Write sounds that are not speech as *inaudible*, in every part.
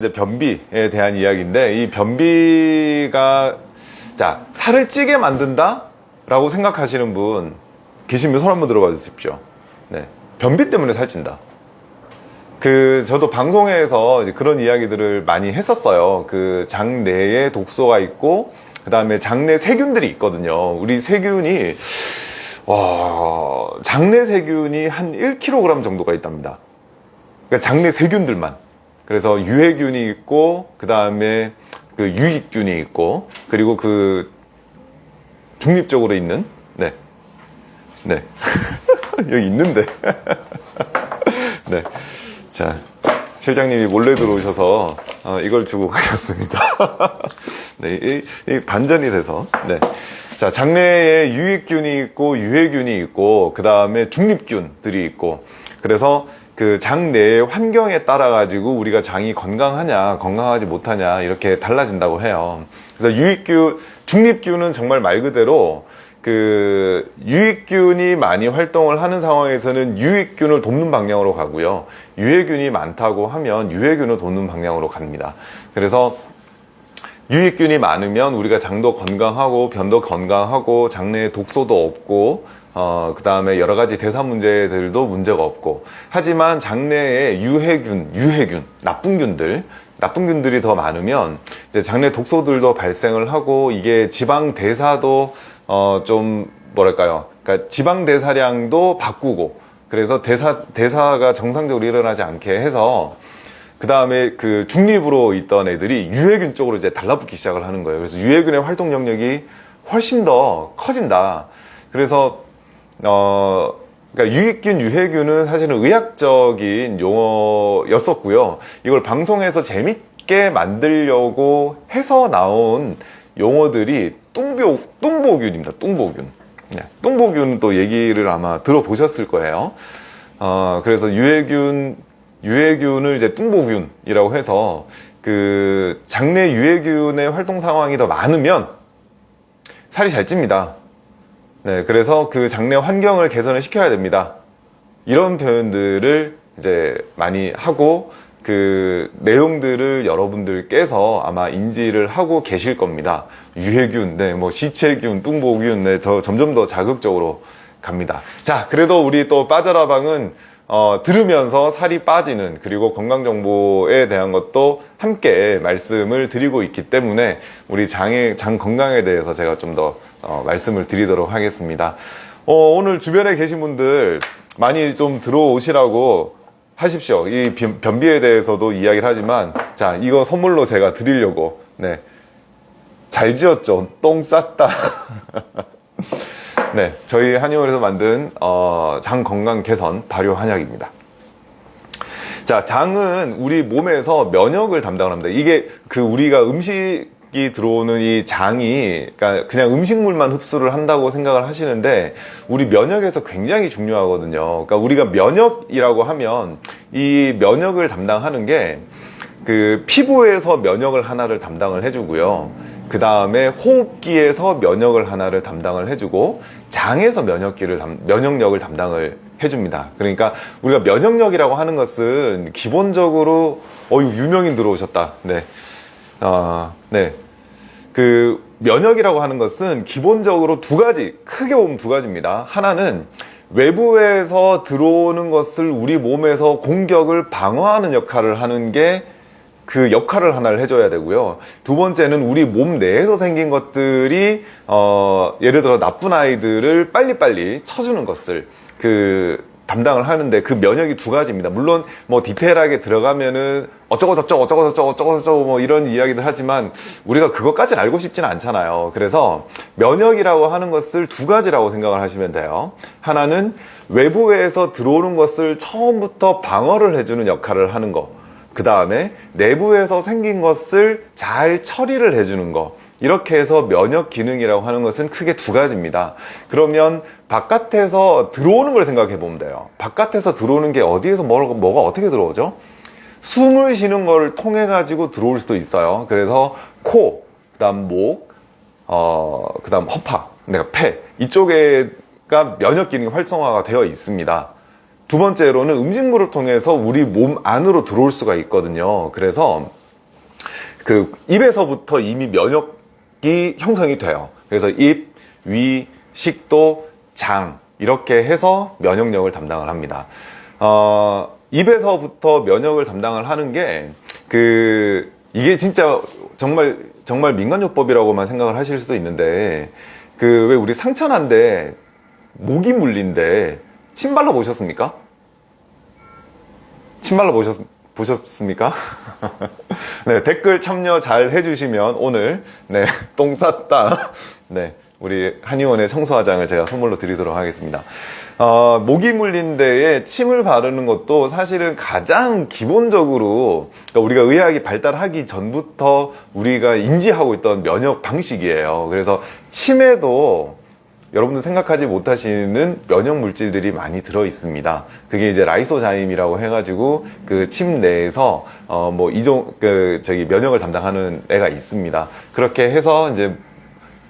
이제 변비에 대한 이야기인데 이 변비가 자 살을 찌게 만든다 라고 생각하시는 분 계시면 손 한번 들어봐 주십시오. 네. 변비 때문에 살찐다. 그 저도 방송에서 그런 이야기들을 많이 했었어요. 그 장내에 독소가 있고 그 다음에 장내 세균들이 있거든요. 우리 세균이 와 장내 세균이 한 1kg 정도가 있답니다. 그러니까 장내 세균들만 그래서 유해균이 있고 그 다음에 그 유익균이 있고 그리고 그 중립적으로 있는 네. 네. *laughs* 여기 있는데. *laughs* 네. 자, 실장님이 몰래 들어오셔서 어, 이걸 주고 가셨습니다. *laughs* 네, 이, 이 반전이 돼서. 네. 자, 장내에 유익균이 있고 유해균이 있고 그 다음에 중립균들이 있고 그래서 그 장 내의 환경에 따라 가지고 우리가 장이 건강하냐 건강하지 못하냐 이렇게 달라진다고 해요. 그래서 유익균 중립균은 정말 말 그대로 그 유익균이 많이 활동을 하는 상황에서는 유익균을 돕는 방향으로 가고요. 유해균이 많다고 하면 유해균을 돕는 방향으로 갑니다. 그래서 유익균이 많으면 우리가 장도 건강하고 변도 건강하고 장내에 독소도 없고 어, 그 다음에 여러 가지 대사 문제들도 문제가 없고. 하지만 장내에 유해균, 유해균, 나쁜 균들 나쁜 균들이 더 많으면 이제 장내 독소들도 발생을 하고 이게 지방 대사도 어, 좀 뭐랄까요? 그러니까 지방 대사량도 바꾸고 그래서 대사, 대사가 정상적으로 일어나지 않게 해서 그 다음에 그 중립으로 있던 애들이 유해균 쪽으로 이제 달라붙기 시작을 하는 거예요. 그래서 유해균의 활동 영역이 훨씬 더 커진다. 그래서 어, 그러니까 유익균, 유해균은 사실은 의학적인 용어였었고요. 이걸 방송에서 재밌게 만들려고 해서 나온 용어들이 뚱보, 뚱보균입니다. 뚱보균. 네, 뚱보균 또 얘기를 아마 들어보셨을 거예요. 어, 그래서 유해균, 유해균을 이제 뚱보균이라고 해서 그 장내 유해균의 활동 상황이 더 많으면 살이 잘 찝니다. 네, 그래서 그 장내 환경을 개선을 시켜야 됩니다. 이런 표현들을 이제 많이 하고 그 내용들을 여러분들께서 아마 인지를 하고 계실 겁니다. 유해균, 네, 뭐 시체균, 뚱보균, 네, 저 점점 더 자극적으로 갑니다. 자, 그래도 우리 또 빠져라방은 어, 들으면서 살이 빠지는 그리고 건강 정보에 대한 것도 함께 말씀을 드리고 있기 때문에 우리 장의 장 건강에 대해서 제가 좀더 어, 말씀을 드리도록 하겠습니다. 어, 오늘 주변에 계신 분들 많이 좀 들어오시라고 하십시오. 이 변비에 대해서도 이야기를 하지만 자 이거 선물로 제가 드리려고 네. 잘 지었죠. 똥 쌌다. *laughs* 네, 저희 한의원에서 만든 어, 장 건강 개선 발효 한약입니다. 자, 장은 우리 몸에서 면역을 담당을 합니다. 이게 그 우리가 음식 이 들어오는 이 장이 그러니까 그냥 음식물만 흡수를 한다고 생각을 하시는데 우리 면역에서 굉장히 중요하거든요. 그러니까 우리가 면역이라고 하면 이 면역을 담당하는 게 그 피부에서 면역을 하나를 담당을 해주고요. 그 다음에 호흡기에서 면역을 하나를 담당을 해주고 장에서 면역기를 면역력을 담당을 해줍니다. 그러니까 우리가 면역력이라고 하는 것은 기본적으로 어유 유명인 들어오셨다. 네, 어, 네. 그 면역이라고 하는 것은 기본적으로 두 가지 크게 보면 두 가지입니다. 하나는 외부에서 들어오는 것을 우리 몸에서 공격을 방어하는 역할을 하는 게 그 역할을 하나를 해줘야 되고요. 두 번째는 우리 몸 내에서 생긴 것들이 어, 예를 들어 나쁜 아이들을 빨리빨리 쳐주는 것을 그 담당을 하는데 그 면역이 두 가지입니다. 물론 뭐 디테일하게 들어가면은 어쩌고 저쩌고 어쩌고 저쩌고 어쩌고 저쩌고 뭐 이런 이야기를 하지만 우리가 그것까지는 알고 싶지는 않잖아요. 그래서 면역이라고 하는 것을 두 가지라고 생각을 하시면 돼요. 하나는 외부에서 들어오는 것을 처음부터 방어를 해주는 역할을 하는 거. 그 다음에 내부에서 생긴 것을 잘 처리를 해주는 것 이렇게 해서 면역 기능이라고 하는 것은 크게 두 가지입니다. 그러면 바깥에서 들어오는 걸 생각해 보면 돼요. 바깥에서 들어오는 게 어디에서 뭐가, 뭐가 어떻게 들어오죠? 숨을 쉬는 걸 통해 가지고 들어올 수도 있어요. 그래서 코, 그 다음 목, 어, 그 다음 허파, 내가 폐. 이쪽에가 면역 기능이 활성화가 되어 있습니다 두 번째로는 음식물을 통해서 우리 몸 안으로 들어올 수가 있거든요. 그래서 그 입에서부터 이미 면역이 형성이 돼요. 그래서 입, 위, 식도, 장 이렇게 해서 면역력을 담당을 합니다. 어, 입에서부터 면역을 담당을 하는 게 그 이게 진짜 정말 정말 민간요법이라고만 생각을 하실 수도 있는데 그 왜 우리 상처난데 모기 물린데 침 발라 보셨습니까? 침 발라 보셨, 보셨습니까? *laughs* 네, 댓글 참여 잘 해주시면 오늘, 네, *laughs* 똥 쌌다. *laughs* 네, 우리 한의원의 청소화장을 제가 선물로 드리도록 하겠습니다. 어, 모기 물린 데에 침을 바르는 것도 사실은 가장 기본적으로 그러니까 우리가 의학이 발달하기 전부터 우리가 인지하고 있던 면역 방식이에요. 그래서 침에도 여러분들 생각하지 못하시는 면역 물질들이 많이 들어 있습니다. 그게 이제 라이소자임이라고 해가지고 그 침 내에서 어 뭐 이종 그 저기 면역을 담당하는 애가 있습니다. 그렇게 해서 이제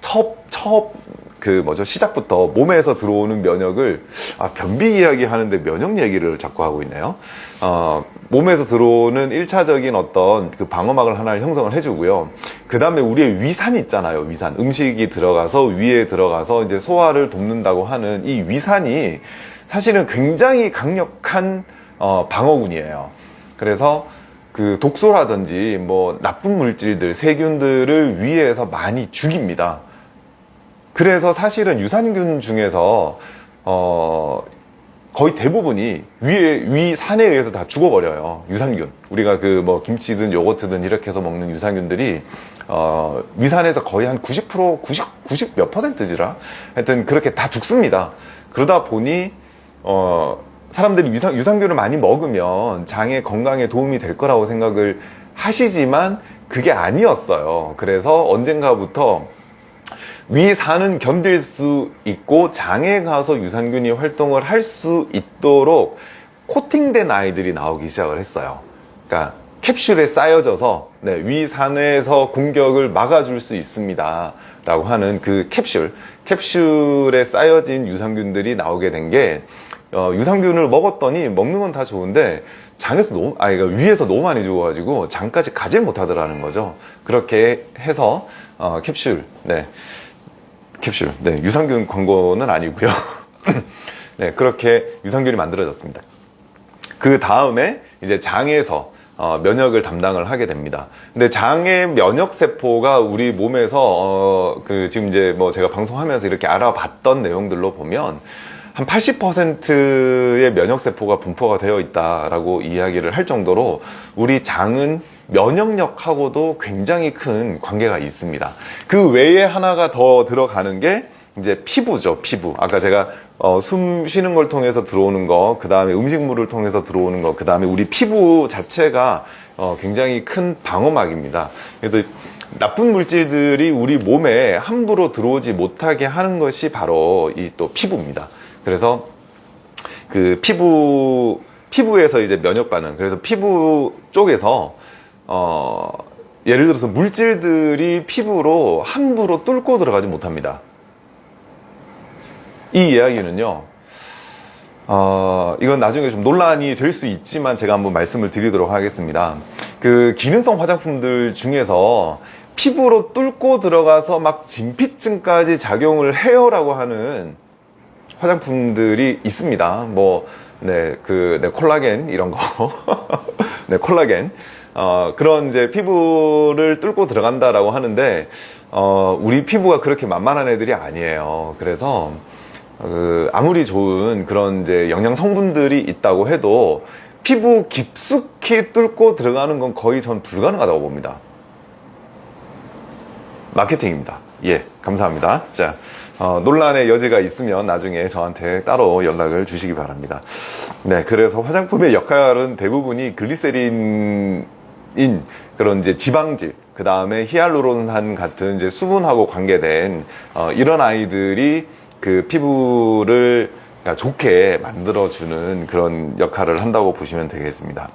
첩 첩 그 뭐죠 시작부터 몸에서 들어오는 면역을 아 변비 이야기 하는데 면역 얘기를 자꾸 하고 있네요. 어 몸에서 들어오는 일차적인 어떤 그 방어막을 하나를 형성을 해주고요. 그 다음에 우리의 위산 있잖아요. 위산 음식이 들어가서 위에 들어가서 이제 소화를 돕는다고 하는 이 위산이 사실은 굉장히 강력한 어, 방어군이에요. 그래서 그 독소라든지 뭐 나쁜 물질들 세균들을 위에서 많이 죽입니다. 그래서 사실은 유산균 중에서 어 거의 대부분이 위에 위 산에 의해서 다 죽어버려요 유산균. 우리가 그 뭐 김치든 요거트든 이렇게 해서 먹는 유산균들이 어 위산에서 거의 한 90% 90 90 몇 퍼센트지라? 하여튼 그렇게 다 죽습니다. 그러다 보니 어 사람들이 유산, 유산균을 많이 먹으면 장의 건강에 도움이 될 거라고 생각을 하시지만 그게 아니었어요. 그래서 언젠가부터 위산은 견딜 수 있고 장에 가서 유산균이 활동을 할 수 있도록 코팅된 아이들이 나오기 시작을 했어요. 그러니까 캡슐에 쌓여져서 네, 위산에서 공격을 막아줄 수 있습니다. 라고 하는 그 캡슐, 캡슐에 쌓여진 유산균들이 나오게 된게 어, 유산균을 먹었더니 먹는 건 다 좋은데 장에서 너무 아니 그러니까 위에서 너무 많이 죽어가지고 장까지 가질 못하더라는 거죠. 그렇게 해서 어, 캡슐, 네. 캡슐. 네, 유산균 광고는 아니고요. *laughs* 네, 그렇게 유산균이 만들어졌습니다. 그 다음에 이제 장에서 어, 면역을 담당을 하게 됩니다. 근데 장의 면역 세포가 우리 몸에서 어, 그 지금 이제 뭐 제가 방송하면서 이렇게 알아봤던 내용들로 보면 한 80%의 면역 세포가 분포가 되어 있다라고 이야기를 할 정도로 우리 장은 면역력하고도 굉장히 큰 관계가 있습니다. 그 외에 하나가 더 들어가는 게 이제 피부죠, 피부. 아까 제가 어, 숨 쉬는 걸 통해서 들어오는 거, 그 다음에 음식물을 통해서 들어오는 거, 그 다음에 우리 피부 자체가 어, 굉장히 큰 방어막입니다. 그래서 나쁜 물질들이 우리 몸에 함부로 들어오지 못하게 하는 것이 바로 이 또 피부입니다. 그래서 그 피부 피부에서 이제 면역 반응. 그래서 피부 쪽에서 어, 예를 들어서 물질들이 피부로 함부로 뚫고 들어가지 못합니다. 이 이야기는요, 어, 이건 나중에 좀 논란이 될 수 있지만 제가 한번 말씀을 드리도록 하겠습니다. 그 기능성 화장품들 중에서 피부로 뚫고 들어가서 막 진피증까지 작용을 해요라고 하는 화장품들이 있습니다. 뭐, 네, 그, 네, 콜라겐, 이런 거. *laughs* 네, 콜라겐. 어, 그런 이제 피부를 뚫고 들어간다라고 하는데 어, 우리 피부가 그렇게 만만한 애들이 아니에요. 그래서 그 아무리 좋은 그런 이제 영양 성분들이 있다고 해도 피부 깊숙이 뚫고 들어가는 건 거의 전 불가능하다고 봅니다. 마케팅입니다. 예, 감사합니다. 자, 어, 논란의 여지가 있으면 나중에 저한테 따로 연락을 주시기 바랍니다. 네, 그래서 화장품의 역할은 대부분이 글리세린 인 그런 이제 지방질 그 다음에 히알루론산 같은 이제 수분하고 관계된 어, 이런 아이들이 그 피부를 좋게 만들어주는 그런 역할을 한다고 보시면 되겠습니다.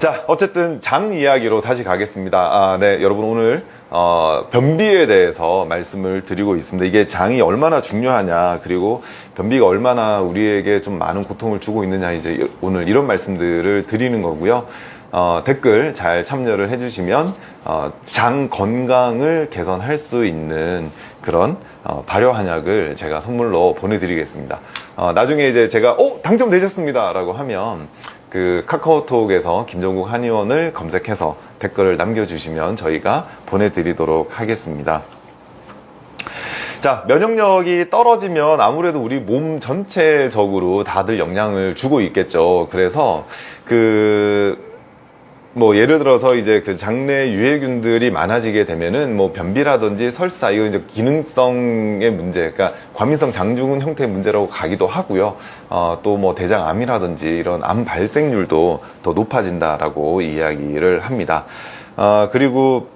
자, 어쨌든 장 이야기로 다시 가겠습니다. 아, 네, 여러분 오늘 어, 변비에 대해서 말씀을 드리고 있습니다. 이게 장이 얼마나 중요하냐, 그리고 변비가 얼마나 우리에게 좀 많은 고통을 주고 있느냐, 이제 오늘 이런 말씀들을 드리는 거고요. 어, 댓글 잘 참여를 해주시면 어, 장 건강을 개선할 수 있는 그런 어, 발효 한약을 제가 선물로 보내드리겠습니다. 어, 나중에 이제 제가 오 당첨되셨습니다 라고 하면 그 카카오톡에서 김정국 한의원을 검색해서 댓글을 남겨주시면 저희가 보내드리도록 하겠습니다. 자, 면역력이 떨어지면 아무래도 우리 몸 전체적으로 다들 영향을 주고 있겠죠. 그래서 그, 뭐 예를 들어서 이제 그 장내 유해균들이 많아지게 되면은 뭐 변비라든지 설사 이거 이제 기능성의 문제, 그러니까 과민성 장중은 형태의 문제라고 가기도 하고요. 어, 또 뭐 대장암이라든지 이런 암 발생률도 더 높아진다라고 이야기를 합니다. 어, 그리고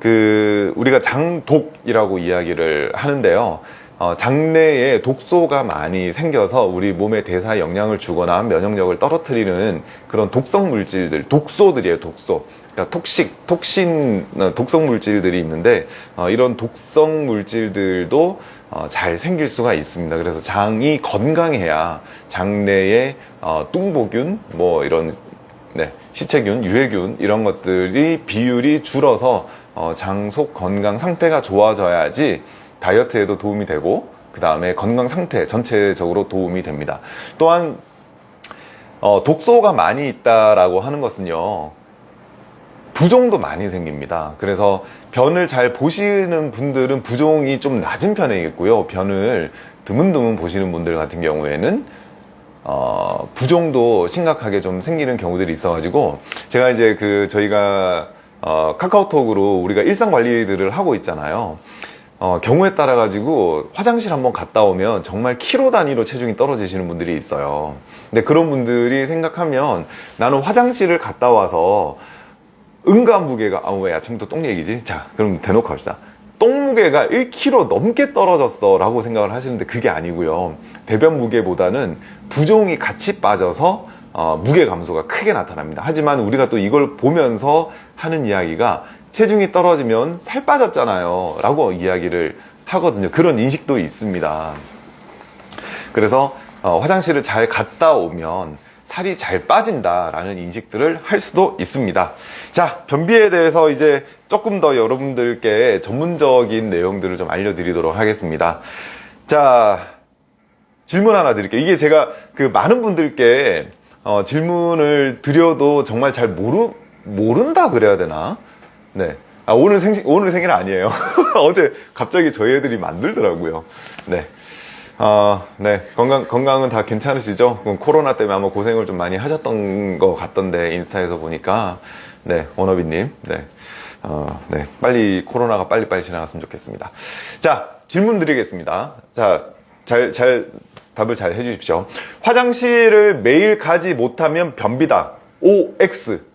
그 우리가 장독이라고 이야기를 하는데요. 어, 장내에 독소가 많이 생겨서 우리 몸에 대사에 영향을 주거나 면역력을 떨어뜨리는 그런 독성 물질들, 독소들이에요, 독소. 그러니까 톡식, 톡신, 어, 독성 물질들이 있는데 어, 이런 독성 물질들도 어, 잘 생길 수가 있습니다. 그래서 장이 건강해야 장내에 어, 뚱보균, 뭐 이런 네, 시체균, 유해균 이런 것들이 비율이 줄어서 어, 장속 건강 상태가 좋아져야지 다이어트에도 도움이 되고 그 다음에 건강 상태 전체적으로 도움이 됩니다. 또한 어, 독소가 많이 있다라고 하는 것은요 부종도 많이 생깁니다. 그래서 변을 잘 보시는 분들은 부종이 좀 낮은 편이겠고요. 변을 드문드문 보시는 분들 같은 경우에는 어, 부종도 심각하게 좀 생기는 경우들이 있어 가지고 제가 이제 그 저희가 어, 카카오톡으로 우리가 일상 관리들을 하고 있잖아요. 어, 경우에 따라 가지고 화장실 한번 갔다 오면 정말 키로 단위로 체중이 떨어지시는 분들이 있어요. 근데 그런 분들이 생각하면 나는 화장실을 갔다 와서 응가 무게가 아왜 아침부터 똥 얘기지? 자 그럼 대놓고 합시다. 똥 무게가 1kg 넘게 떨어졌어 라고 생각을 하시는데 그게 아니고요. 배변 무게보다는 부종이 같이 빠져서 어, 무게 감소가 크게 나타납니다. 하지만 우리가 또 이걸 보면서 하는 이야기가 체중이 떨어지면 살 빠졌잖아요. 라고 이야기를 하거든요. 그런 인식도 있습니다. 그래서 어, 화장실을 잘 갔다 오면 살이 잘 빠진다 라는 인식들을 할 수도 있습니다. 자 변비에 대해서 이제 조금 더 여러분들께 전문적인 내용들을 좀 알려드리도록 하겠습니다. 자 질문 하나 드릴게요. 이게 제가 그 많은 분들께 어, 질문을 드려도 정말 잘 모르, 모른다 그래야 되나 네. 아, 오늘 생, 오늘 생일 아니에요. *laughs* 어제 갑자기 저희 애들이 만들더라고요. 네. 아, 네. 건강, 건강은 다 괜찮으시죠? 코로나 때문에 아마 고생을 좀 많이 하셨던 것 같던데, 인스타에서 보니까. 네. 원어비님. 네. 어, 네. 빨리, 코로나가 빨리빨리 지나갔으면 좋겠습니다. 자, 질문 드리겠습니다. 자, 잘, 잘, 답을 잘 해주십시오. 화장실을 매일 가지 못하면 변비다. OX.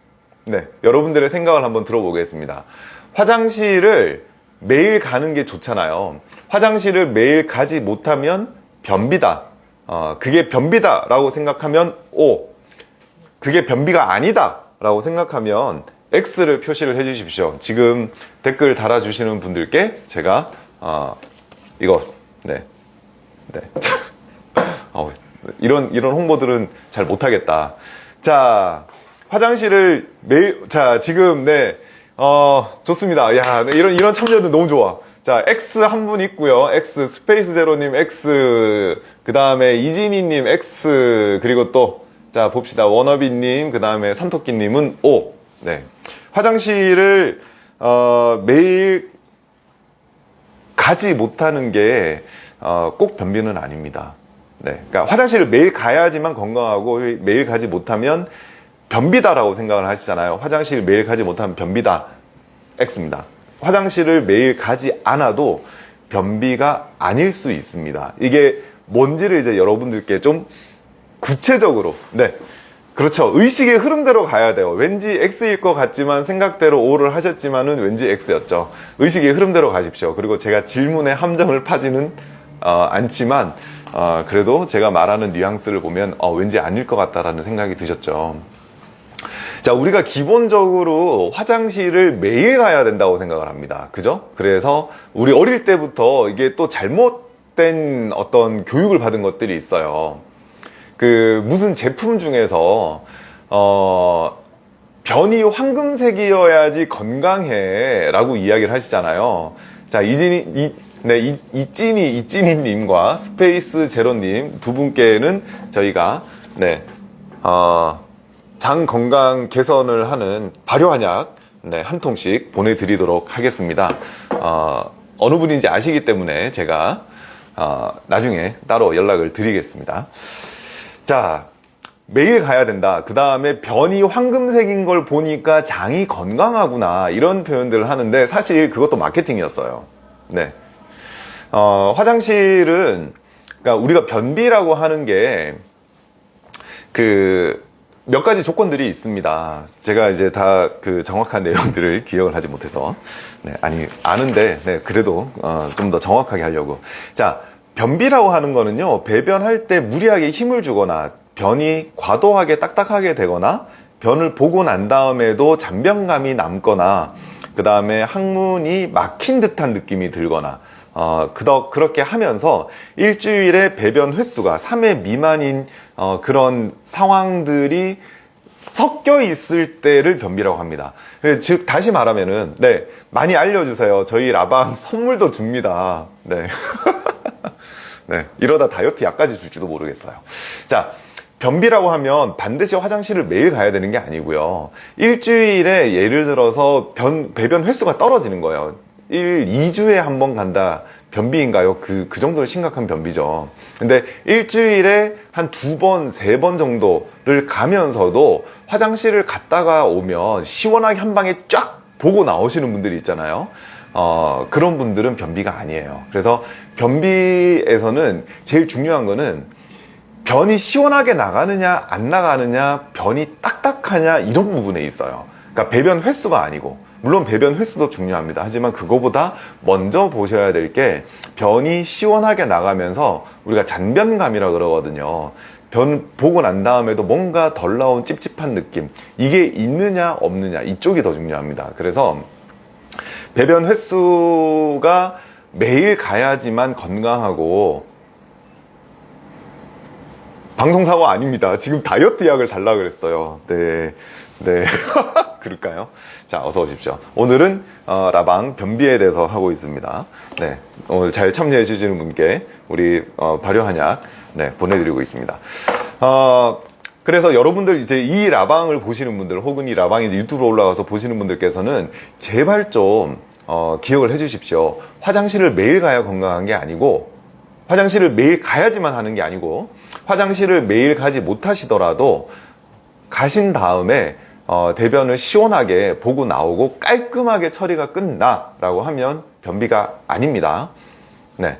네, 여러분들의 생각을 한번 들어보겠습니다. 화장실을 매일 가는 게 좋잖아요. 화장실을 매일 가지 못하면 변비다. 어, 그게 변비다 라고 생각하면 O. 그게 변비가 아니다 라고 생각하면 X를 표시를 해 주십시오. 지금 댓글 달아 주시는 분들께 제가, 어, 이거, 네. 네. *laughs* 어, 이런, 이런 홍보들은 잘 못하겠다. 자, 화장실을 매일 자 지금 네 어, 좋습니다. 야 네, 이런 이런 참여도 너무 좋아. 자 X 한 분 있고요. X 스페이스 제로님 X 그 다음에 이진희님 X 그리고 또 자 봅시다 워너비님 그 다음에 산토끼님은 O. 네 화장실을 어, 매일 가지 못하는 게 꼭 어, 변비는 아닙니다. 네, 그러니까 화장실을 매일 가야지만 건강하고 매일 가지 못하면 변비다라고 생각을 하시잖아요. 화장실 매일 가지 못하면 변비다. X입니다. 화장실을 매일 가지 않아도 변비가 아닐 수 있습니다. 이게 뭔지를 이제 여러분들께 좀 구체적으로, 네. 그렇죠. 의식의 흐름대로 가야 돼요. 왠지 X일 것 같지만 생각대로 O를 하셨지만 은 왠지 X였죠. 의식의 흐름대로 가십시오. 그리고 제가 질문에 함정을 파지는 어, 않지만 어, 그래도 제가 말하는 뉘앙스를 보면 어, 왠지 아닐 것 같다라는 생각이 드셨죠. 자, 우리가 기본적으로 화장실을 매일 가야 된다고 생각을 합니다. 그죠? 그래서 우리 어릴 때부터 이게 또 잘못된 어떤 교육을 받은 것들이 있어요. 그 무슨 제품 중에서 어 변이 황금색이어야지 건강해 라고 이야기를 하시잖아요. 자, 이진이, 이, 네, 이, 이찐이, 이찐이님과 스페이스 제로님 두 분께는 저희가, 네, 어, 장 건강 개선을 하는 발효한약, 네, 한 통씩 보내드리도록 하겠습니다. 어, 어느 분인지 아시기 때문에 제가, 어, 나중에 따로 연락을 드리겠습니다. 자, 매일 가야 된다. 그 다음에 변이 황금색인 걸 보니까 장이 건강하구나. 이런 표현들을 하는데 사실 그것도 마케팅이었어요. 네. 어, 화장실은, 그러니까 우리가 변비라고 하는 게, 그, 몇 가지 조건들이 있습니다. 제가 이제 다 그 정확한 내용들을 *laughs* 기억을 하지 못해서. 네, 아니, 아는데, 네, 그래도, 어, 좀 더 정확하게 하려고. 자, 변비라고 하는 거는요, 배변할 때 무리하게 힘을 주거나, 변이 과도하게 딱딱하게 되거나, 변을 보고 난 다음에도 잔변감이 남거나, 그 다음에 항문이 막힌 듯한 느낌이 들거나, 어, 그덕, 그렇게 하면서 일주일에 배변 횟수가 3회 미만인 어, 그런 상황들이 섞여 있을 때를 변비라고 합니다. 즉, 다시 말하면은, 네, 많이 알려주세요. 저희 라방 *laughs* 선물도 줍니다. 네. *laughs* 네, 이러다 다이어트 약까지 줄지도 모르겠어요. 자, 변비라고 하면 반드시 화장실을 매일 가야 되는 게 아니고요. 일주일에 예를 들어서 변, 배변 횟수가 떨어지는 거예요. 1, 2주에 한 번 간다. 변비인가요? 그, 그 정도는 심각한 변비죠. 근데 일주일에 한 두 번, 세 번 정도를 가면서도 화장실을 갔다가 오면 시원하게 한 방에 쫙 보고 나오시는 분들이 있잖아요. 어, 그런 분들은 변비가 아니에요. 그래서 변비에서는 제일 중요한 거는 변이 시원하게 나가느냐, 안 나가느냐, 변이 딱딱하냐, 이런 부분에 있어요. 그러니까 배변 횟수가 아니고. 물론 배변 횟수도 중요합니다. 하지만 그거보다 먼저 보셔야 될 게 변이 시원하게 나가면서 우리가 잔변감이라 그러거든요. 변 보고 난 다음에도 뭔가 덜 나온 찝찝한 느낌 이게 있느냐 없느냐 이쪽이 더 중요합니다. 그래서 배변 횟수가 매일 가야지만 건강하고 방송사고 아닙니다. 지금 다이어트 약을 달라 그랬어요. 네. 네. *laughs* 그럴까요? 자, 어서 오십시오. 오늘은 어, 라방 변비에 대해서 하고 있습니다. 네. 오늘 잘 참여해 주시는 분께 우리 어, 발효한약 네, 보내드리고 있습니다. 어, 그래서 여러분들 이제 이 라방을 보시는 분들 혹은 이 라방이 이제 유튜브로 올라가서 보시는 분들께서는 제발 좀 어, 기억을 해 주십시오. 화장실을 매일 가야 건강한 게 아니고 화장실을 매일 가야지만 하는 게 아니고 화장실을 매일 가지 못하시더라도 가신 다음에 어, 대변을 시원하게 보고 나오고 깔끔하게 처리가 끝나라고 하면 변비가 아닙니다. 네.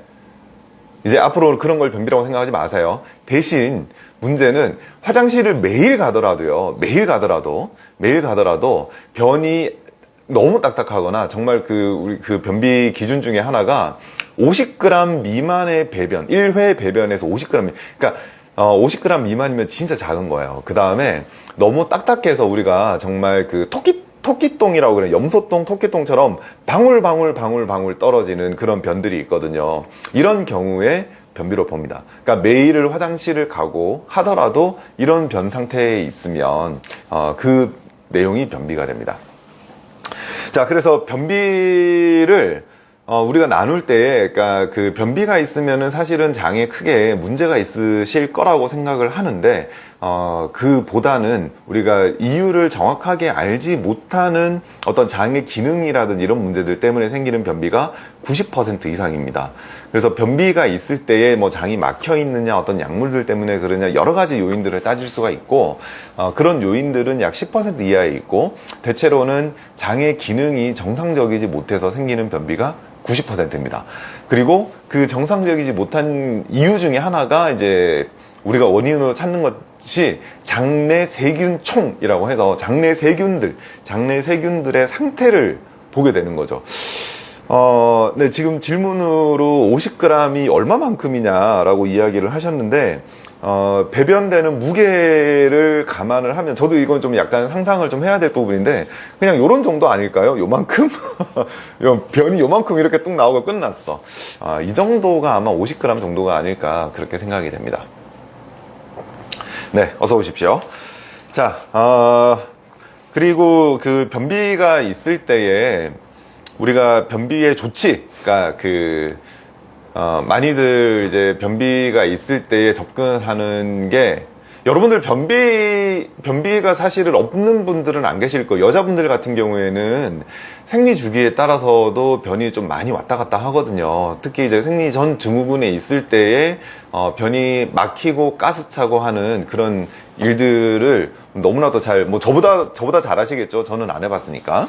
이제 앞으로 그런 걸 변비라고 생각하지 마세요. 대신 문제는 화장실을 매일 가더라도요. 매일 가더라도 매일 가더라도 변이 너무 딱딱하거나 정말 그 우리 그 변비 기준 중에 하나가 50g 미만의 배변, 1회 배변에서 50g. 그러니까 어, 50g 미만이면 진짜 작은 거예요. 그 다음에 너무 딱딱해서 우리가 정말 그 토끼 토끼똥이라고 그래 염소똥, 토끼똥처럼 방울 방울 방울 방울 떨어지는 그런 변들이 있거든요. 이런 경우에 변비로 봅니다. 그러니까 매일을 화장실을 가고 하더라도 이런 변 상태에 있으면 어, 그 내용이 변비가 됩니다. 자, 그래서 변비를 어, 우리가 나눌 때, 그러니까 그 변비가 있으면은 사실은 장에 크게 문제가 있으실 거라고 생각을 하는데, 어, 그보다는 우리가 이유를 정확하게 알지 못하는 어떤 장의 기능이라든지 이런 문제들 때문에 생기는 변비가 90% 이상입니다. 그래서 변비가 있을 때에 뭐 장이 막혀 있느냐, 어떤 약물들 때문에 그러냐, 여러 가지 요인들을 따질 수가 있고, 어, 그런 요인들은 약 10% 이하에 있고, 대체로는 장의 기능이 정상적이지 못해서 생기는 변비가 90%입니다. 그리고 그 정상적이지 못한 이유 중에 하나가 이제 우리가 원인으로 찾는 것 이 장내 세균총이라고 해서 장내 세균들, 장내 세균들의 상태를 보게 되는 거죠. 어, 네, 지금 질문으로 50g이 얼마만큼이냐라고 이야기를 하셨는데, 어, 배변되는 무게를 감안을 하면 저도 이건 좀 약간 상상을 좀 해야 될 부분인데 그냥 요런 정도 아닐까요? 요만큼? *laughs* 변이 요만큼 이렇게 뚝 나오고 끝났어. 아, 이 정도가 아마 50g 정도가 아닐까 그렇게 생각이 됩니다. 네, 어서 오십시오. 자, 어, 그리고 그 변비가 있을 때에 우리가 변비의 조치, 그러니까 그 어, 많이들 이제 변비가 있을 때에 접근하는 게 여러분들 변비 변비가 사실은 없는 분들은 안 계실 거예요. 여자분들 같은 경우에는 생리 주기에 따라서도 변이 좀 많이 왔다 갔다 하거든요. 특히 이제 생리 전 증후군에 있을 때에 어, 변이 막히고 가스 차고 하는 그런 일들을 너무나도 잘 뭐 저보다 저보다 잘 하시겠죠. 저는 안 해봤으니까.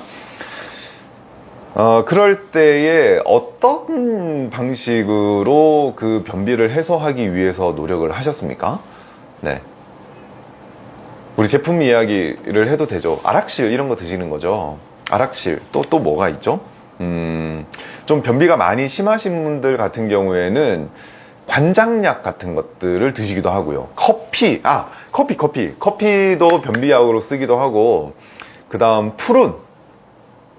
어, 그럴 때에 어떤 방식으로 그 변비를 해소하기 위해서 노력을 하셨습니까? 네. 우리 제품 이야기를 해도 되죠. 아락실 이런 거 드시는 거죠. 아락실 또 또 뭐가 있죠? 음, 좀 변비가 많이 심하신 분들 같은 경우에는 관장약 같은 것들을 드시기도 하고요. 커피, 아, 커피, 커피. 커피도 변비약으로 쓰기도 하고, 그 다음 푸른.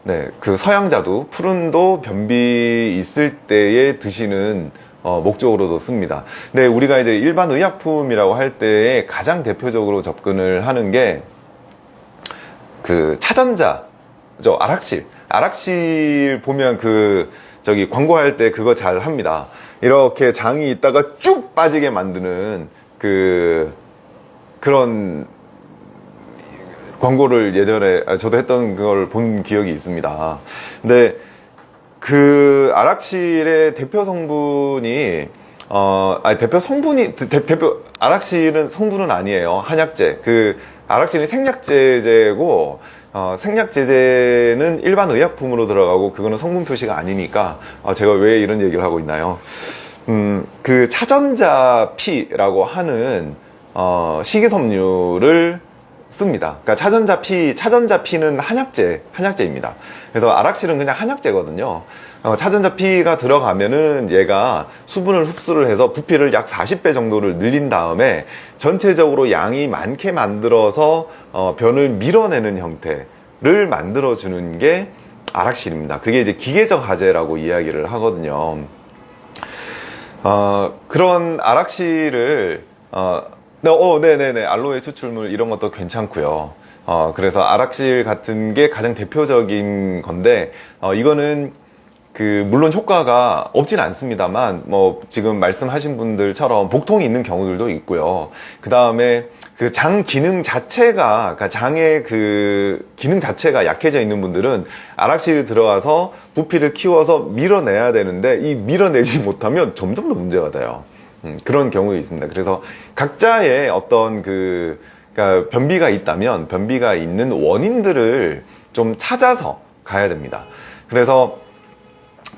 네, 그 서양자도 푸른도 변비 있을 때에 드시는 어, 목적으로도 씁니다. 근데 우리가 이제 일반 의약품이라고 할 때에 가장 대표적으로 접근을 하는 게 그 차전자, 저 아락실. 아락실 보면 그 저기 광고할 때 그거 잘 합니다. 이렇게 장이 있다가 쭉 빠지게 만드는 그 그런 광고를 예전에 아, 저도 했던 그걸 본 기억이 있습니다. 근데 그 아락실의 대표 성분이 어, 아니, 대표 성분이, 대, 표 아락실은 성분은 아니에요. 한약재. 그, 아락실이 생약제제고, 어, 생약제제는 일반 의약품으로 들어가고, 그거는 성분 표시가 아니니까, 어, 제가 왜 이런 얘기를 하고 있나요? 음, 그 차전자 피라고 하는, 어, 식이섬유를 씁니다. 그러니까 차전자 피, 차전자 피는 한약재, 한약재입니다. 그래서 아락실은 그냥 한약재거든요. 어, 차전자 피가 들어가면은 얘가 수분을 흡수를 해서 부피를 약 40배 정도를 늘린 다음에 전체적으로 양이 많게 만들어서 어, 변을 밀어내는 형태를 만들어 주는 게 아락실입니다. 그게 이제 기계적 화재라고 이야기를 하거든요. 어, 그런 아락실을 어, 네, 어, 네네네. 알로에 추출물 이런 것도 괜찮고요. 어, 그래서 아락실 같은 게 가장 대표적인 건데, 어, 이거는 그, 물론 효과가 없진 않습니다만, 뭐, 지금 말씀하신 분들처럼 복통이 있는 경우들도 있고요. 그 다음에 그 장 기능 자체가, 그러니까 장의 그 기능 자체가 약해져 있는 분들은 아락실에 들어가서 부피를 키워서 밀어내야 되는데, 이 밀어내지 못하면 점점 더 문제가 돼요. 음, 그런 경우가 있습니다. 그래서 각자의 어떤 그 그러니까 변비가 있다면 변비가 있는 원인들을 좀 찾아서 가야 됩니다. 그래서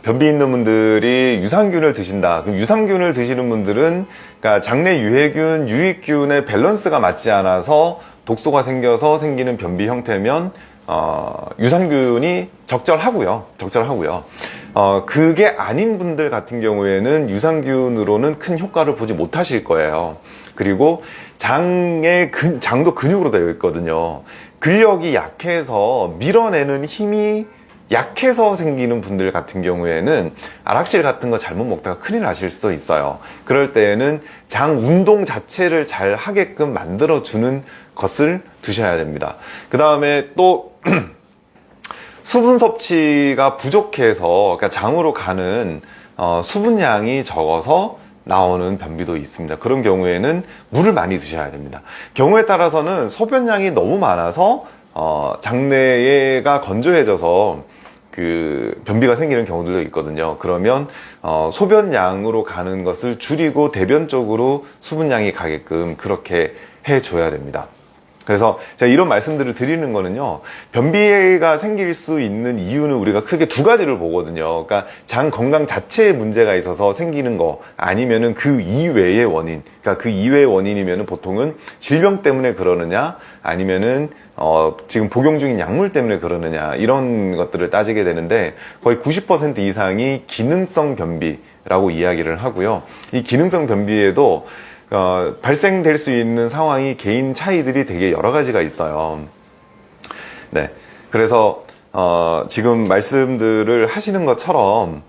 변비 있는 분들이 유산균을 드신다. 그럼 유산균을 드시는 분들은 그러니까 장내 유해균, 유익균의 밸런스가 맞지 않아서 독소가 생겨서 생기는 변비 형태면 어, 유산균이 적절하고요. 적절하고요. 어, 그게 아닌 분들 같은 경우에는 유산균으로는 큰 효과를 보지 못하실 거예요. 그리고 장의 근, 장도 근육으로 되어 있거든요. 근력이 약해서 밀어내는 힘이 약해서 생기는 분들 같은 경우에는 아락실 같은 거 잘못 먹다가 큰일 나실 수도 있어요. 그럴 때에는 장 운동 자체를 잘 하게끔 만들어 주는 것을 드셔야 됩니다. 그 다음에 또 *clears throat* 수분 섭취가 부족해서 그러니까 장으로 가는 어, 수분량이 적어서 나오는 변비도 있습니다. 그런 경우에는 물을 많이 드셔야 됩니다. 경우에 따라서는 소변량이 너무 많아서 어, 장내가 건조해져서 그 변비가 생기는 경우들도 있거든요. 그러면 어, 소변량으로 가는 것을 줄이고 대변 쪽으로 수분량이 가게끔 그렇게 해줘야 됩니다. 그래서 제가 이런 말씀들을 드리는 거는요, 변비가 생길 수 있는 이유는 우리가 크게 두 가지를 보거든요. 그러니까 장 건강 자체에 문제가 있어서 생기는 거, 아니면은 그 이외의 원인, 그러니까 그 이외의 원인이면은 보통은 질병 때문에 그러느냐, 아니면은 어, 지금 복용 중인 약물 때문에 그러느냐, 이런 것들을 따지게 되는데 거의 90% 이상이 기능성 변비라고 이야기를 하고요. 이 기능성 변비에도 어, 발생될 수 있는 상황이 개인 차이들이 되게 여러 가지가 있어요. 네. 그래서, 어, 지금 말씀들을 하시는 것처럼,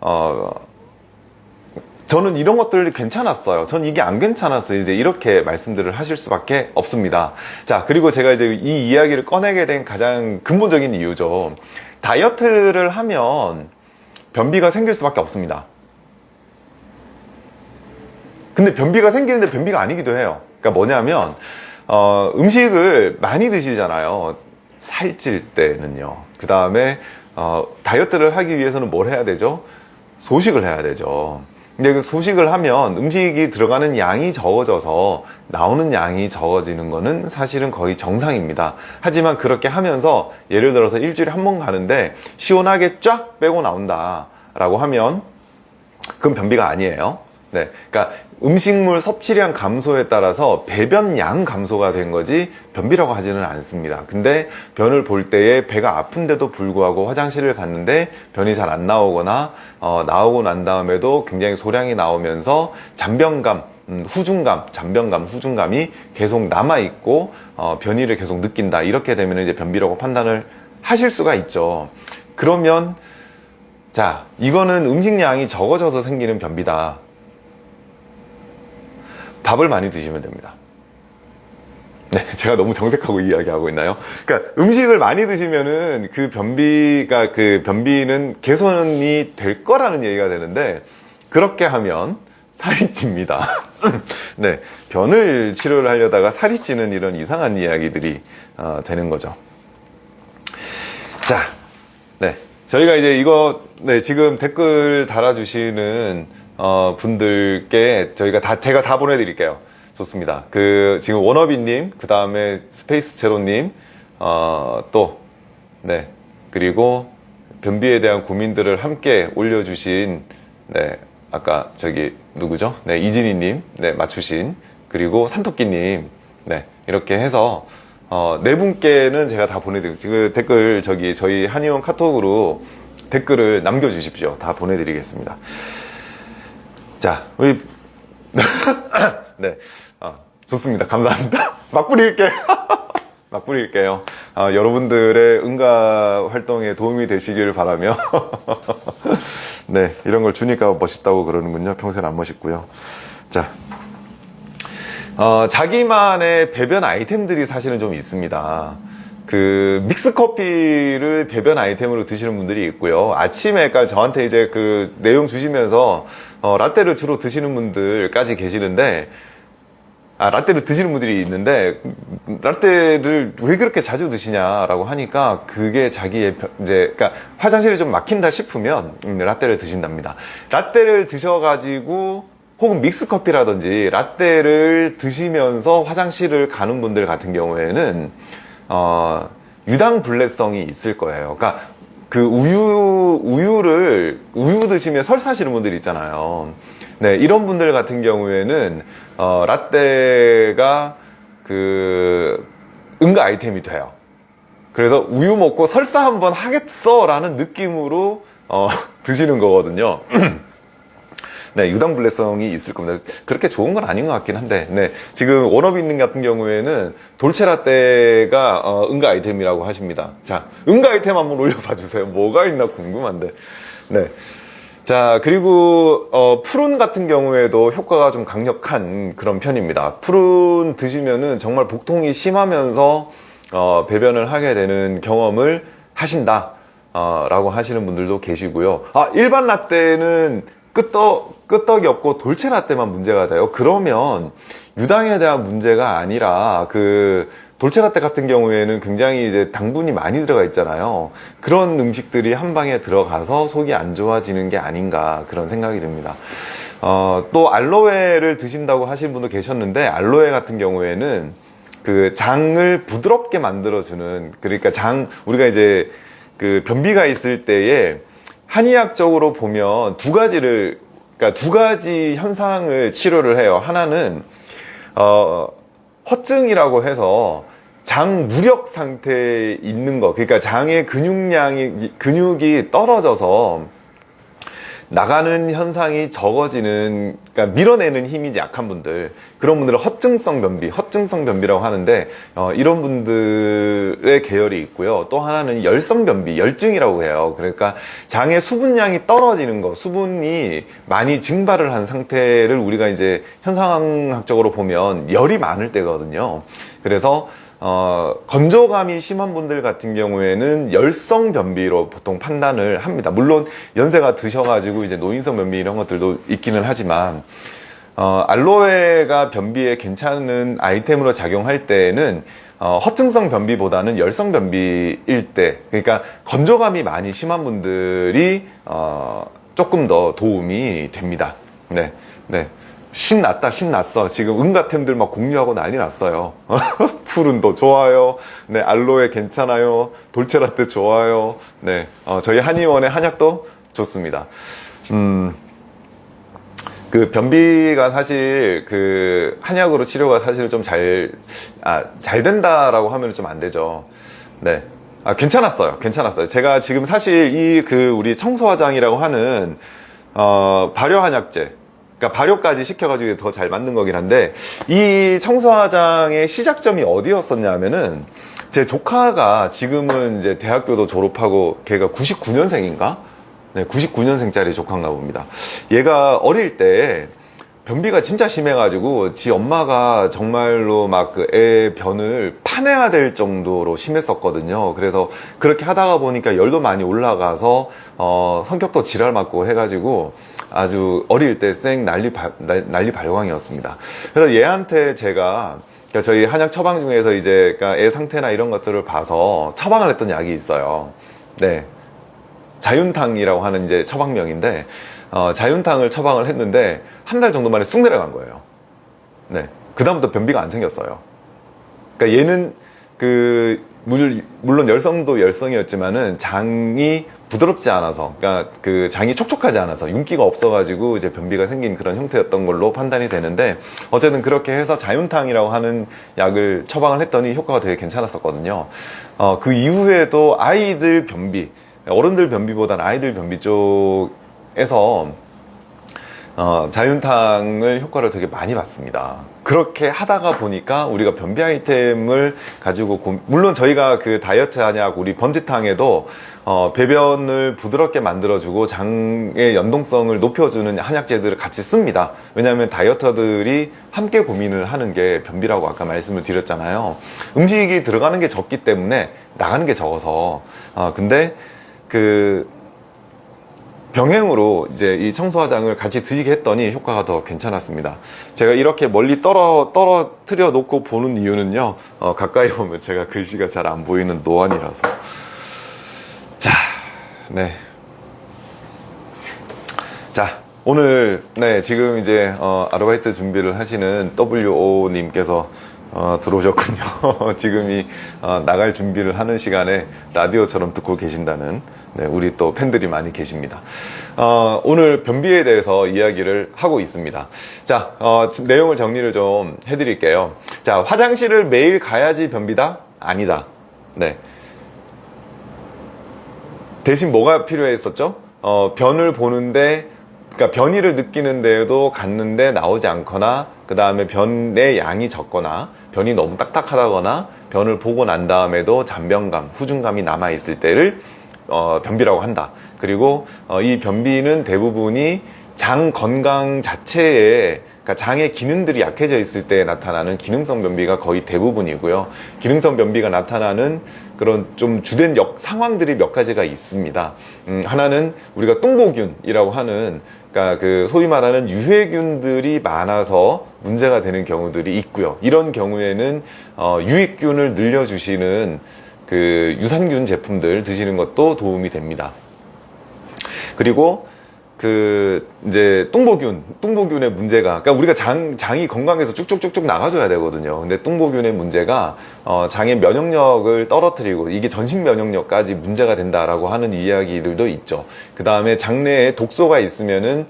어, 저는 이런 것들 괜찮았어요. 전 이게 안 괜찮았어요. 이제 이렇게 말씀들을 하실 수밖에 없습니다. 자, 그리고 제가 이제 이 이야기를 꺼내게 된 가장 근본적인 이유죠. 다이어트를 하면 변비가 생길 수밖에 없습니다. 근데 변비가 생기는데 변비가 아니기도 해요. 그러니까 뭐냐면 어, 음식을 많이 드시잖아요. 살찔 때는요. 그 다음에 어, 다이어트를 하기 위해서는 뭘 해야 되죠? 소식을 해야 되죠. 근데 그 소식을 하면 음식이 들어가는 양이 적어져서 나오는 양이 적어지는 거는 사실은 거의 정상입니다. 하지만 그렇게 하면서 예를 들어서 일주일에 한 번 가는데 시원하게 쫙 빼고 나온다 라고 하면 그건 변비가 아니에요. 네. 그러니까 음식물 섭취량 감소에 따라서 배변량 감소가 된 거지 변비라고 하지는 않습니다. 근데 변을 볼 때에 배가 아픈데도 불구하고 화장실을 갔는데 변이 잘 안 나오거나 어, 나오고 난 다음에도 굉장히 소량이 나오면서 잔변감 음, 후중감, 잔변감, 후중감이 계속 남아있고, 어, 변이를 계속 느낀다. 이렇게 되면 이제 변비라고 판단을 하실 수가 있죠. 그러면, 자, 이거는 음식량이 적어져서 생기는 변비다. 밥을 많이 드시면 됩니다. 네, *laughs* 제가 너무 정색하고 이야기하고 있나요? 그러니까 음식을 많이 드시면은 그 변비가 그 변비는 개선이 될 거라는 얘기가 되는데 그렇게 하면 살이 찝니다. *laughs* 네, 변을 치료를 하려다가 살이 찌는 이런 이상한 이야기들이 어, 되는 거죠. 자, 네, 저희가 이제 이거 네 지금 댓글 달아주시는 어, 분들께 저희가 다 제가 다 보내드릴게요. 좋습니다. 그 지금 워너비님, 그 다음에 스페이스 제로님, 어, 또 네, 그리고 변비에 대한 고민들을 함께 올려주신 네, 아까 저기 누구죠? 네, 이진희님, 네, 맞추신 그리고 산토끼님, 네, 이렇게 해서 어, 네 분께는 제가 다 보내드리고 지금 댓글 저기 저희 한의원 카톡으로 댓글을 남겨주십시오. 다 보내드리겠습니다. 자, 우리 *laughs* 네, 아, 좋습니다. 감사합니다. 막 뿌릴게요. 막 뿌릴게요. 아, 여러분들의 응가 활동에 도움이 되시길 바라며 *laughs* 네, 이런 걸 주니까 멋있다고 그러는군요. 평소엔 안 멋있고요. 자, 어, 자기만의 배변 아이템들이 사실은 좀 있습니다. 그 믹스 커피를 배변 아이템으로 드시는 분들이 있고요. 아침에 그러니까 저한테 이제 그 내용 주시면서 어, 라떼를 주로 드시는 분들까지 계시는데 아, 라떼를 드시는 분들이 있는데, 라떼를 왜 그렇게 자주 드시냐라고 하니까, 그게 자기의, 이제, 그니까, 화장실이 좀 막힌다 싶으면, 음, 라떼를 드신답니다. 라떼를 드셔가지고, 혹은 믹스커피라든지, 라떼를 드시면서 화장실을 가는 분들 같은 경우에는, 어, 유당불내성이 있을 거예요. 그러니까, 그 우유, 우유를, 우유 드시면 설사하시는 분들 있잖아요. 네, 이런 분들 같은 경우에는, 어, 라떼가 그 응가 아이템이 돼요. 그래서 우유 먹고 설사 한번 하겠어 라는 느낌으로 어, *laughs* 드시는 거거든요. *clears throat* 네, 유당불내성이 있을 겁니다. 그렇게 좋은 건 아닌 것 같긴 한데, 네, 지금 워너비님 같은 경우에는 돌체라떼가 어, 응가 아이템이라고 하십니다. 자, 응가 아이템 한번 올려봐 주세요. 뭐가 있나 궁금한데, 네. 자 그리고 어, 푸른 같은 경우에도 효과가 좀 강력한 그런 편입니다 푸른 드시면은 정말 복통이 심하면서 어, 배변을 하게 되는 경험을 하신다 어, 라고 하시는 분들도 계시고요 아 일반 라떼는 끄떡, 끄떡이 없고 돌체 라떼만 문제가 돼요 그러면 유당에 대한 문제가 아니라 그 돌체라떼 같은 경우에는 굉장히 이제 당분이 많이 들어가 있잖아요. 그런 음식들이 한 방에 들어가서 속이 안 좋아지는 게 아닌가 그런 생각이 듭니다. 어, 또 알로에를 드신다고 하신 분도 계셨는데 알로에 같은 경우에는 그 장을 부드럽게 만들어주는 그러니까 장 우리가 이제 그 변비가 있을 때에 한의학적으로 보면 두 가지를 그러니까 두 가지 현상을 치료를 해요. 하나는 어 허증이라고 해서 장 무력 상태에 있는 거 그러니까 장의 근육량이 근육이 떨어져서 나가는 현상이 적어지는, 그러니까 밀어내는 힘이 약한 분들, 그런 분들은 허증성 변비, 허증성 변비라고 하는데, 어, 이런 분들의 계열이 있고요. 또 하나는 열성 변비, 열증이라고 해요. 그러니까 장의 수분량이 떨어지는 거, 수분이 많이 증발을 한 상태를 우리가 이제 현상학적으로 보면 열이 많을 때거든요. 그래서 어, 건조감이 심한 분들 같은 경우에는 열성 변비로 보통 판단을 합니다. 물론 연세가 드셔가지고 이제 노인성 변비 이런 것들도 있기는 하지만 어, 알로에가 변비에 괜찮은 아이템으로 작용할 때에는 어, 허증성 변비보다는 열성 변비일 때, 그러니까 건조감이 많이 심한 분들이 어, 조금 더 도움이 됩니다. 네, 네. 신났다, 신났어. 지금 응가템들 막 공유하고 난리 났어요. *laughs* 푸른도 좋아요. 네, 알로에 괜찮아요. 돌체라떼 좋아요. 네, 어, 저희 한의원의 한약도 좋습니다. 음, 그 변비가 사실 그 한약으로 치료가 사실 좀 잘, 아, 잘 된다라고 하면 좀 안 되죠. 네. 아, 괜찮았어요. 괜찮았어요. 제가 지금 사실 이 그 우리 청소화장이라고 하는, 어, 발효 한약제. 그러니까 발효까지 시켜가지고 더 잘 만든 거긴 한데, 이 청소화장의 시작점이 어디였었냐면은, 제 조카가 지금은 이제 대학교도 졸업하고, 걔가 99년생인가? 네, 99년생짜리 조카인가 봅니다. 얘가 어릴 때 변비가 진짜 심해가지고 지 엄마가 정말로 막 그 애 변을 파내야 될 정도로 심했었거든요. 그래서 그렇게 하다가 보니까 열도 많이 올라가서 어, 성격도 지랄 맞고 해가지고 아주 어릴 때 쌩 난리 발- 날- 난리 발광이었습니다. 그래서 얘한테 제가 그러니까 저희 한약 처방 중에서 이제 그러니까 애 상태나 이런 것들을 봐서 처방을 했던 약이 있어요. 네, 자윤탕이라고 하는 이제 처방명인데 어, 자윤탕을 처방을 했는데 한 달 정도 만에 쑥 내려간 거예요. 네. 그다음부터 변비가 안 생겼어요. 그러니까 얘는 그 물, 물론 열성도 열성이었지만은 장이 부드럽지 않아서 그러니까 그 장이 촉촉하지 않아서 윤기가 없어가지고 이제 변비가 생긴 그런 형태였던 걸로 판단이 되는데 어쨌든 그렇게 해서 자윤탕이라고 하는 약을 처방을 했더니 효과가 되게 괜찮았었거든요. 어, 그 이후에도 아이들 변비 어른들 변비보다는 아이들 변비 쪽에서 어, 자윤탕을 효과를 되게 많이 봤습니다. 그렇게 하다가 보니까 우리가 변비 아이템을 가지고 고- 물론 저희가 그 다이어트 한약 우리 번지탕에도 어, 배변을 부드럽게 만들어주고 장의 연동성을 높여주는 한약재들을 같이 씁니다. 왜냐하면 다이어터들이 함께 고민을 하는 게 변비라고 아까 말씀을 드렸잖아요. 음식이 들어가는 게 적기 때문에 나가는 게 적어서 어, 근데 그 병행으로 이제 이 청소화장을 같이 드시게 했더니 효과가 더 괜찮았습니다. 제가 이렇게 멀리 떨어, 떨어뜨려 놓고 보는 이유는요, 어, 가까이 보면 제가 글씨가 잘 안 보이는 노안이라서. 자, 네. 자, 오늘, 네, 지금 이제, 어, 아르바이트 준비를 하시는 WO님께서 어, 들어오셨군요. *laughs* 지금이 어, 나갈 준비를 하는 시간에 라디오처럼 듣고 계신다는 네, 우리 또 팬들이 많이 계십니다. 어, 오늘 변비에 대해서 이야기를 하고 있습니다. 자, 어, 지- 내용을 정리를 좀 해드릴게요. 자, 화장실을 매일 가야지 변비다? 아니다. 네. 대신 뭐가 필요했었죠? 어, 변을 보는데, 그러니까 변이를 느끼는데도 갔는데 나오지 않거나, 그 다음에 변의 양이 적거나, 변이 너무 딱딱하다거나, 변을 보고 난 다음에도 잔변감, 후중감이 남아있을 때를 어, 변비라고 한다. 그리고 어, 이 변비는 대부분이 장 건강 자체에 그러니까 장의 기능들이 약해져 있을 때 나타나는 기능성 변비가 거의 대부분이고요. 기능성 변비가 나타나는 그런 좀 주된 역 상황들이 몇 가지가 있습니다. 음, 하나는 우리가 똥보균이라고 하는 그러니까 그 소위 말하는 유해균들이 많아서 문제가 되는 경우들이 있고요. 이런 경우에는 어, 유익균을 늘려주시는 그 유산균 제품들 드시는 것도 도움이 됩니다. 그리고 그 이제 똥보균, 똥보균의 문제가 그러니까 우리가 장 장이 건강해서 쭉쭉쭉쭉 나가줘야 되거든요. 근데 똥보균의 문제가 어, 장의 면역력을 떨어뜨리고 이게 전신 면역력까지 문제가 된다라고 하는 이야기들도 있죠. 그 다음에 장내에 독소가 있으면은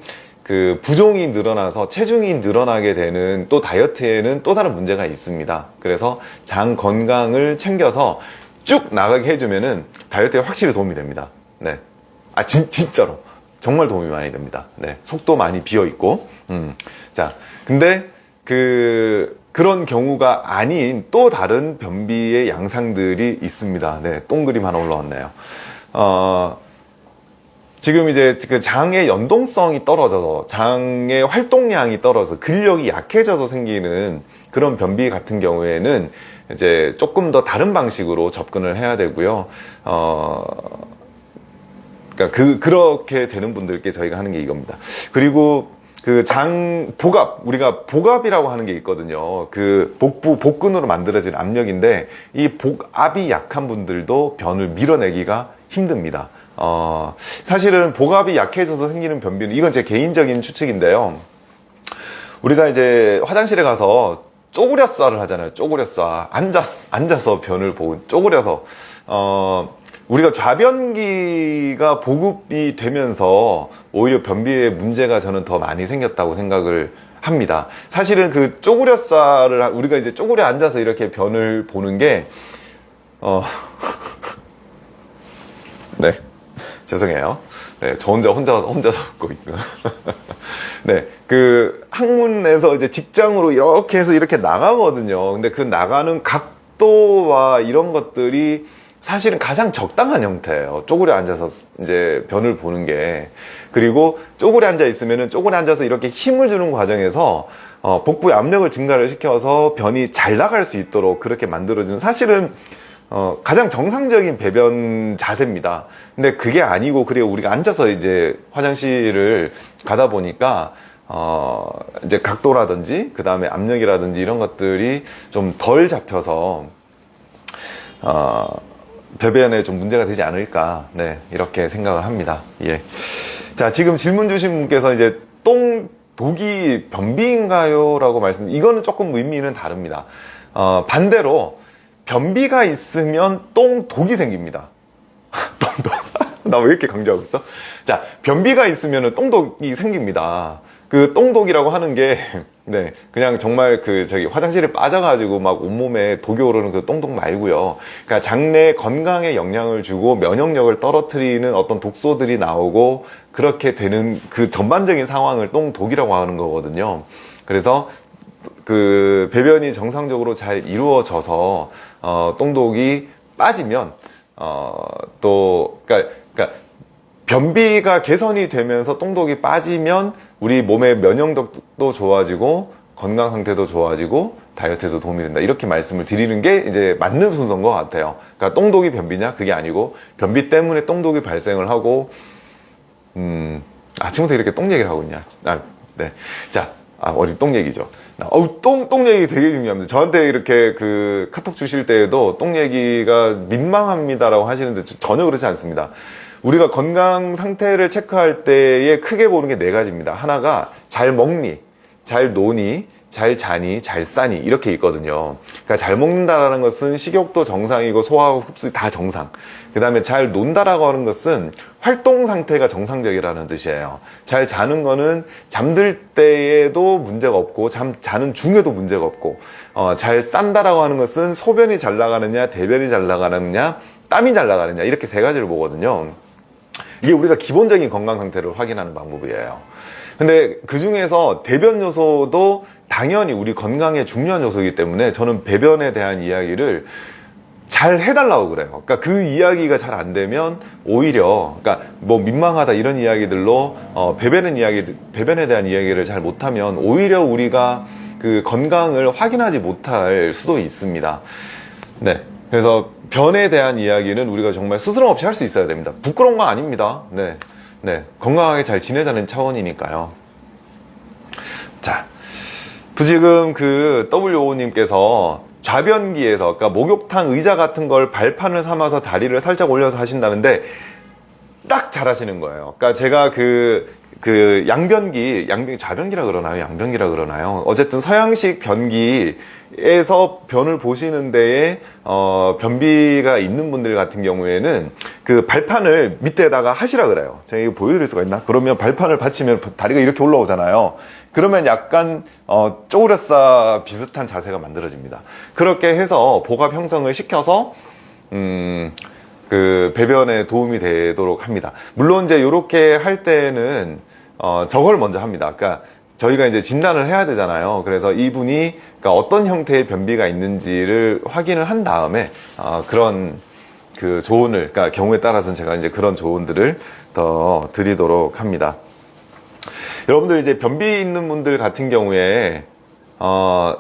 그 부종이 늘어나서 체중이 늘어나게 되는 또 다이어트에는 또 다른 문제가 있습니다. 그래서 장 건강을 챙겨서 쭉 나가게 해주면은 다이어트에 확실히 도움이 됩니다. 네. 아, 진, 진짜로. 정말 도움이 많이 됩니다. 네, 속도 많이 비어 있고, 음, 자, 근데 그 그런 경우가 아닌 또 다른 변비의 양상들이 있습니다. 네, 동그림 하나 올라왔네요. 어, 지금 이제 그 장의 연동성이 떨어져서 장의 활동량이 떨어져서 근력이 약해져서 생기는 그런 변비 같은 경우에는 이제 조금 더 다른 방식으로 접근을 해야 되고요. 어, 그러니까 그 그렇게 되는 분들께 저희가 하는 게 이겁니다. 그리고 그 장 복압 우리가 복압이라고 하는 게 있거든요. 그 복부 복근으로 만들어진 압력인데 이 복압이 약한 분들도 변을 밀어내기가 힘듭니다. 어, 사실은 복압이 약해져서 생기는 변비는 이건 제 개인적인 추측인데요. 우리가 이제 화장실에 가서 쪼그려 싸를 하잖아요. 쪼그려 싸. 앉았, 앉아서 변을 보고, 쪼그려서. 어, 우리가 좌변기가 보급이 되면서 오히려 변비에 문제가 저는 더 많이 생겼다고 생각을 합니다. 사실은 그 쪼그려 싸를, 우리가 이제 쪼그려 앉아서 이렇게 변을 보는 게, 어, *laughs* 네. 죄송해요. 네, 저 혼자 혼자 혼자서 웃고 있고. *laughs* 네, 그 학문에서 이제 직장으로 이렇게 해서 이렇게 나가거든요. 근데 그 나가는 각도와 이런 것들이 사실은 가장 적당한 형태예요. 쪼그려 앉아서 이제 변을 보는 게. 그리고 쪼그려 앉아 있으면은 쪼그려 앉아서 이렇게 힘을 주는 과정에서 어, 복부의 압력을 증가를 시켜서 변이 잘 나갈 수 있도록 그렇게 만들어주는 사실은 어, 가장 정상적인 배변 자세입니다. 근데 그게 아니고, 그래, 우리가 앉아서 이제 화장실을 가다 보니까, 어, 이제 각도라든지, 그 다음에 압력이라든지 이런 것들이 좀 덜 잡혀서, 어, 배변에 좀 문제가 되지 않을까, 네, 이렇게 생각을 합니다. 예. 자, 지금 질문 주신 분께서 이제 똥, 독이 변비인가요? 라고 말씀, 이거는 조금 의미는 다릅니다. 어, 반대로, 변비가 있으면 똥 독이 생깁니다. *laughs* 똥독. *laughs* 나 왜 이렇게 강조하고 있어? 자, 변비가 있으면 똥독이 생깁니다. 그 똥독이라고 하는 게, *laughs* 네, 그냥 정말 그 저기 화장실에 빠져가지고 막 온몸에 독이 오르는 그 똥독 말고요. 그러니까 장내 건강에 영향을 주고 면역력을 떨어뜨리는 어떤 독소들이 나오고 그렇게 되는 그 전반적인 상황을 똥독이라고 하는 거거든요. 그래서 그 배변이 정상적으로 잘 이루어져서 어, 똥독이 빠지면 어, 또 그러니까, 그러니까 변비가 개선이 되면서 똥독이 빠지면 우리 몸의 면역력도 좋아지고 건강 상태도 좋아지고 다이어트에도 도움이 된다 이렇게 말씀을 드리는 게 이제 맞는 순서인 것 같아요. 그러니까 똥독이 변비냐 그게 아니고 변비 때문에 똥독이 발생을 하고 음 아침부터 이렇게 똥 얘기를 하고 있냐? 아, 네. 자, 아, 어디 똥 얘기죠. 어우, 똥, 똥 얘기 되게 중요합니다. 저한테 이렇게 그 카톡 주실 때에도 똥 얘기가 민망합니다 라고 하시는데 전혀 그렇지 않습니다. 우리가 건강 상태를 체크할 때에 크게 보는 게 네 가지입니다. 하나가 잘 먹니, 잘 노니, 잘 자니, 잘 싸니 이렇게 있거든요. 그러니까 잘 먹는다라는 것은 식욕도 정상이고 소화하고 흡수 다 정상. 그 다음에 잘 논다라고 하는 것은 활동 상태가 정상적이라는 뜻이에요. 잘 자는 거는 잠들 때에도 문제가 없고 잠 자는 중에도 문제가 없고 어, 잘 싼다라고 하는 것은 소변이 잘 나가느냐, 대변이 잘 나가느냐, 땀이 잘 나가느냐 이렇게 세 가지를 보거든요. 이게 우리가 기본적인 건강 상태를 확인하는 방법이에요. 근데 그 중에서 대변 요소도 당연히 우리 건강에 중요한 요소이기 때문에 저는 배변에 대한 이야기를 잘 해달라고 그래요. 그러니까 그 이야기가 잘 안 되면 오히려 그러니까 뭐 민망하다 이런 이야기들로 어, 배변의 이야기 배변에 대한 이야기를 잘 못하면 오히려 우리가 그 건강을 확인하지 못할 수도 있습니다. 네. 그래서 변에 대한 이야기는 우리가 정말 스스럼 없이 할 수 있어야 됩니다. 부끄러운 거 아닙니다. 네. 네. 건강하게 잘 지내자는 차원이니까요. 자. 지금 그 WO님께서 좌변기에서 그러니까 목욕탕 의자 같은 걸 발판을 삼아서 다리를 살짝 올려서 하신다는데 딱 잘하시는 거예요. 그러니까 제가 그, 그 양변기, 양변기, 좌변기라 그러나요? 양변기라 그러나요? 어쨌든 서양식 변기에서 변을 보시는 데에, 어, 변비가 있는 분들 같은 경우에는 그 발판을 밑에다가 하시라 그래요. 제가 이거 보여드릴 수가 있나? 그러면 발판을 받치면 다리가 이렇게 올라오잖아요. 그러면 약간 어, 쪼그렸다 비슷한 자세가 만들어집니다. 그렇게 해서 복압 형성을 시켜서 음, 그 배변에 도움이 되도록 합니다. 물론 이제 이렇게 할 때는 어, 저걸 먼저 합니다. 그러니까 저희가 이제 진단을 해야 되잖아요. 그래서 이분이 그러니까 어떤 형태의 변비가 있는지를 확인을 한 다음에 어, 그런 그 조언을, 그러니까 경우에 따라서는 제가 이제 그런 조언들을 더 드리도록 합니다. 여러분들 이제 변비 있는 분들 같은 경우에 어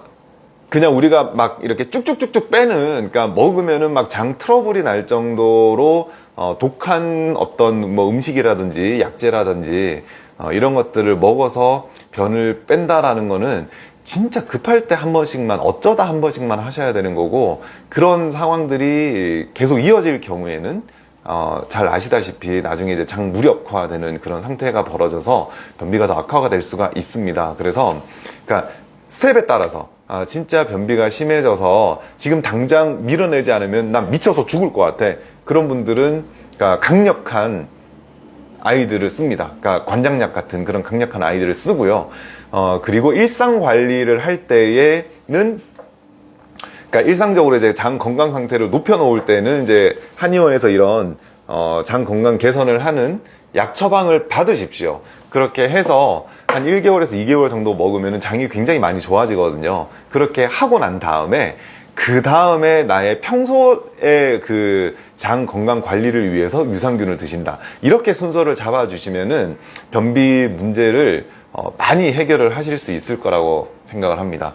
그냥 우리가 막 이렇게 쭉쭉쭉쭉 빼는 그러니까 먹으면은 막 장 트러블이 날 정도로 어 독한 어떤 뭐 음식이라든지 약재라든지 어 이런 것들을 먹어서 변을 뺀다라는 거는 진짜 급할 때 한 번씩만 어쩌다 한 번씩만 하셔야 되는 거고 그런 상황들이 계속 이어질 경우에는 어, 잘 아시다시피 나중에 이제 장 무력화되는 그런 상태가 벌어져서 변비가 더 악화가 될 수가 있습니다. 그래서 그러니까 스텝에 따라서 아, 진짜 변비가 심해져서 지금 당장 밀어내지 않으면 난 미쳐서 죽을 것 같아. 그런 분들은 그러니까 강력한 아이들을 씁니다. 그러니까 관장약 같은 그런 강력한 아이들을 쓰고요. 어, 그리고 일상 관리를 할 때에는 그러니까 일상적으로 이제 장 건강 상태를 높여 놓을 때는 이제 한의원에서 이런 어, 장 건강 개선을 하는 약 처방을 받으십시오. 그렇게 해서 한 1개월에서 2개월 정도 먹으면 장이 굉장히 많이 좋아지거든요. 그렇게 하고 난 다음에 그 다음에 나의 평소의 그 장 건강 관리를 위해서 유산균을 드신다. 이렇게 순서를 잡아주시면은 변비 문제를 어, 많이 해결을 하실 수 있을 거라고 생각을 합니다.